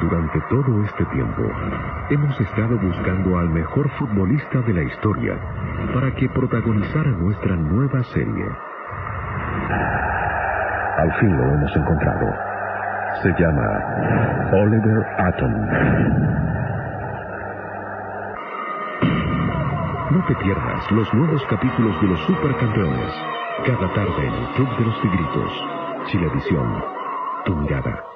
Durante todo este tiempo, hemos estado buscando al mejor futbolista de la historia para que protagonizara nuestra nueva serie. Al fin lo hemos encontrado. Se llama Oliver Atom. No te pierdas los nuevos capítulos de los Supercampeones. Cada tarde en el Club de los Tigritos. Chilevisión. Tu mirada.